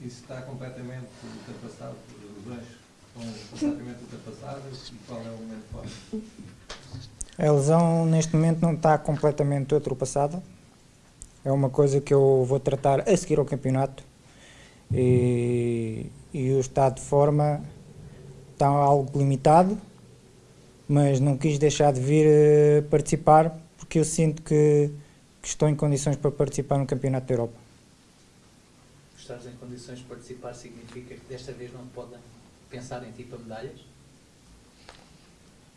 Isso está completamente ultrapassado, os dois estão completamente ultrapassados e qual é o momento forte? A lesão neste momento não está completamente ultrapassada. É uma coisa que eu vou tratar a seguir ao campeonato. E, e o estado de forma está algo limitado, mas não quis deixar de vir eh, participar porque eu sinto que, que estou em condições para participar no Campeonato da Europa. Estares em condições de participar significa que desta vez não podem pensar em ti para medalhas?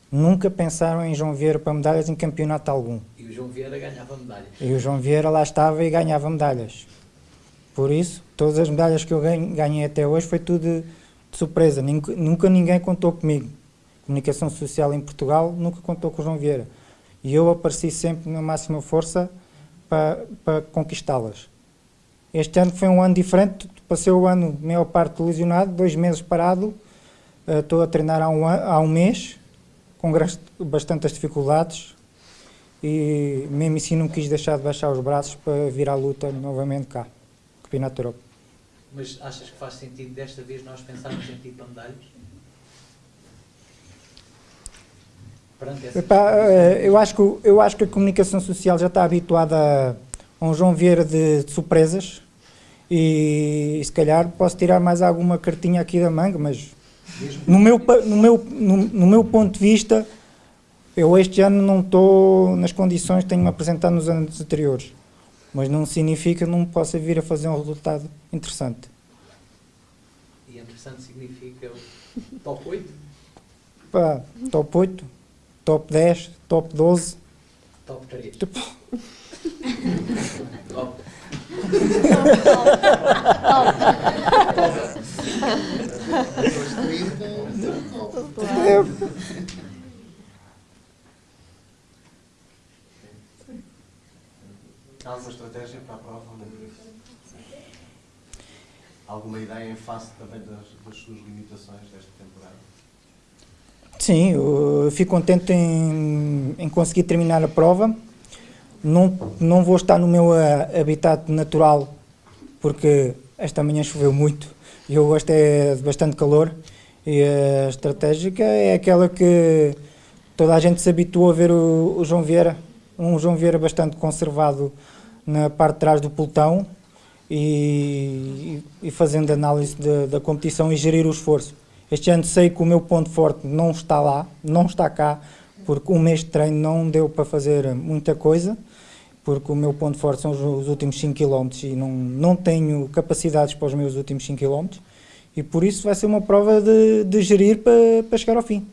Nunca pensaram em João Vieira para medalhas em campeonato algum. E o João Vieira ganhava medalhas. E o João Vieira lá estava e ganhava medalhas. Por isso, todas as medalhas que eu ganhei até hoje foi tudo de, de surpresa. Nunca, nunca ninguém contou comigo. Comunicação Social em Portugal nunca contou com o João Vieira. E eu apareci sempre na máxima força para, para conquistá-las. Este ano foi um ano diferente, passei o ano, maior parte lesionado, dois meses parado, uh, estou a treinar há um, há um mês, com bastantes dificuldades, e mesmo assim não quis deixar de baixar os braços para vir à luta novamente cá, Campeonato da Europa. Mas achas que faz sentido desta vez nós pensarmos em ti para medalhas? Epá, eh, eu, acho que, eu acho que a comunicação social já está habituada a um João Vieira de, de surpresas e, e, se calhar posso tirar mais alguma cartinha aqui da manga, mas no meu, no, meu, no, no meu ponto de vista, eu este ano não estou nas condições que tenho-me apresentado nos anos anteriores, mas não significa que não possa vir a fazer um resultado interessante. E interessante significa top 8? Pá, top 8, top 10, top 12. Top 3. Tipo... top. Alguma estratégia para a prova? Alguma ideia em face também das, das suas limitações desta temporada? Sim, eu fico contente em, em conseguir terminar a prova não, não vou estar no meu uh, habitat natural, porque esta manhã choveu muito e eu gosto é de bastante calor. E a estratégica é aquela que toda a gente se habituou a ver o, o João Vieira, um João Vieira bastante conservado na parte de trás do pelotão e, e fazendo análise de, da competição e gerir o esforço. Este ano sei que o meu ponto forte não está lá, não está cá, porque um mês de treino não deu para fazer muita coisa porque o meu ponto forte são os, os últimos 5 km e não, não tenho capacidades para os meus últimos 5 km e por isso vai ser uma prova de, de gerir para, para chegar ao fim.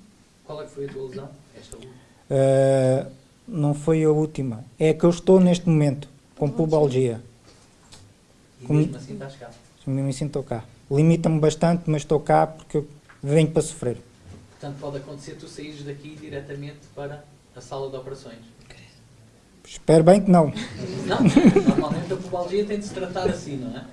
Qual é que foi a tua lesão? Esta? Uh, não foi a última, é a que eu estou neste momento, com pubalgia. E mesmo assim estás cá? Mesmo assim estou cá. Limita-me bastante, mas estou cá porque eu venho para sofrer. Portanto, pode acontecer tu saíres daqui diretamente para a sala de operações? Espero bem que não. Não, normalmente a pubalgia tem de se tratar assim, não é?